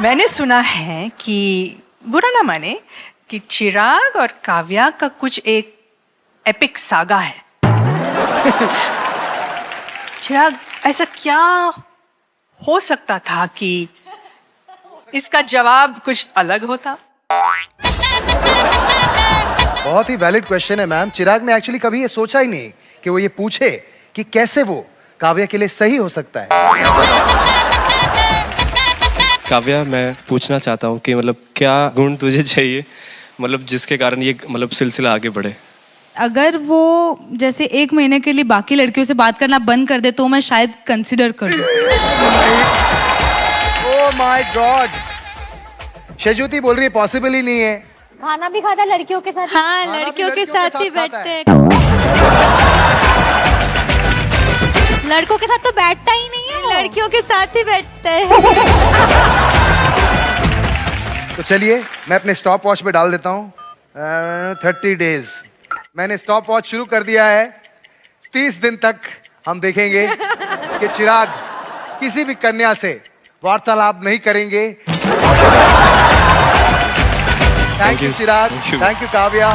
मैंने सुना है कि बुरा ना माने कि चिराग और काव्या का कुछ एक एपिक सागा है। चिराग, ऐसा क्या हो सकता था कि इसका जवाब कुछ अलग होता? बहुत ही वैलिड क्वेश्चन है मैम चिराग ने एक्चुअली कभी ये सोचा ही नहीं कि वो ये पूछे कि कैसे वो काव्या के लिए सही हो सकता है। काव्या मैं पूछना चाहता हूँ कि मतलब क्या गुण तुझे चाहिए? मतलब जिसके कारण ये मतलब सिलसिला आगे बढ़े? अगर वो जैसे एक महीने के लिए बाकी लड़कियों से बात करना बंद कर दे तो मैं शायद कंसिडर कर लूँ। ओ माय गॉड शेजुती बोल रही है पॉसिबल ही नहीं है। खाना भी खाता लड़कियों के साथ? हाँ लड़कियों के लड़कियों के साथ ही बैठते है। लड़कों के साथ तो बैठता ही नहीं है लड़कियों के साथ ही बैठते हैं। तो चलिए मैं अपने स्टॉप वॉच पे डाल देता हूँ। थर्टी डेज़ मैंने स्टॉप वॉच शुरू कर दिया है। तीस दिन तक हम देखेंगे कि चिराग किसी भी कन्या से वार्तालाप नहीं करेंगे। Thank you Chirag. Thank you Kavya.